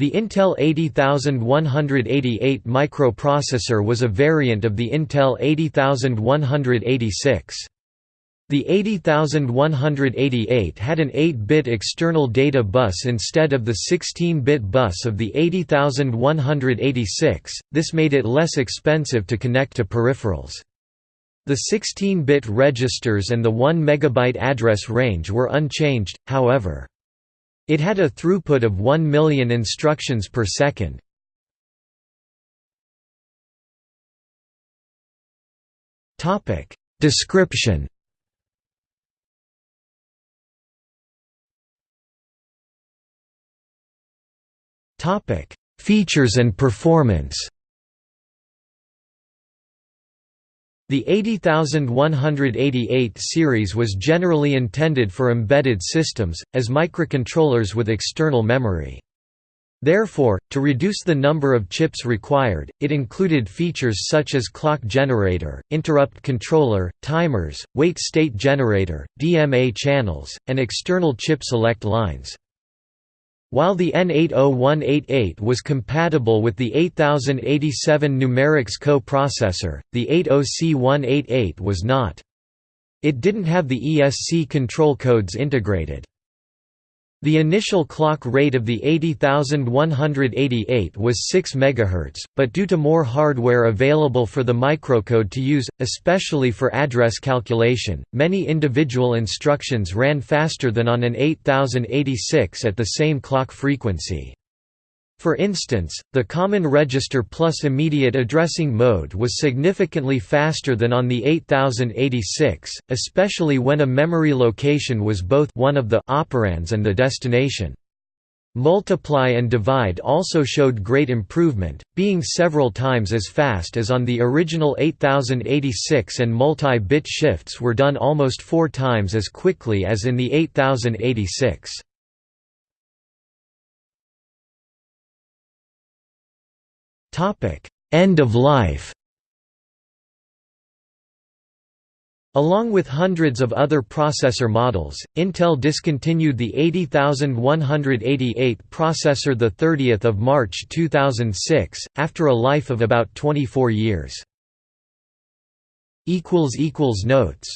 The Intel 80188 microprocessor was a variant of the Intel 80186. The 80188 had an 8-bit external data bus instead of the 16-bit bus of the 80186, this made it less expensive to connect to peripherals. The 16-bit registers and the 1 MB address range were unchanged, however. It had a throughput of 1 million instructions per second. Description Features and performance The 80188 series was generally intended for embedded systems, as microcontrollers with external memory. Therefore, to reduce the number of chips required, it included features such as clock generator, interrupt controller, timers, wait state generator, DMA channels, and external chip select lines. While the N80188 was compatible with the 8087 Numerics co-processor, the 80C188 was not. It didn't have the ESC control codes integrated. The initial clock rate of the 80188 was 6 MHz, but due to more hardware available for the microcode to use, especially for address calculation, many individual instructions ran faster than on an 8086 at the same clock frequency. For instance, the Common Register Plus immediate addressing mode was significantly faster than on the 8086, especially when a memory location was both one of the operands and the destination. Multiply and divide also showed great improvement, being several times as fast as on the original 8086 and multi-bit shifts were done almost four times as quickly as in the 8086. End of life. Along with hundreds of other processor models, Intel discontinued the 80188 processor 30 March 2006, after a life of about 24 years. equals equals Notes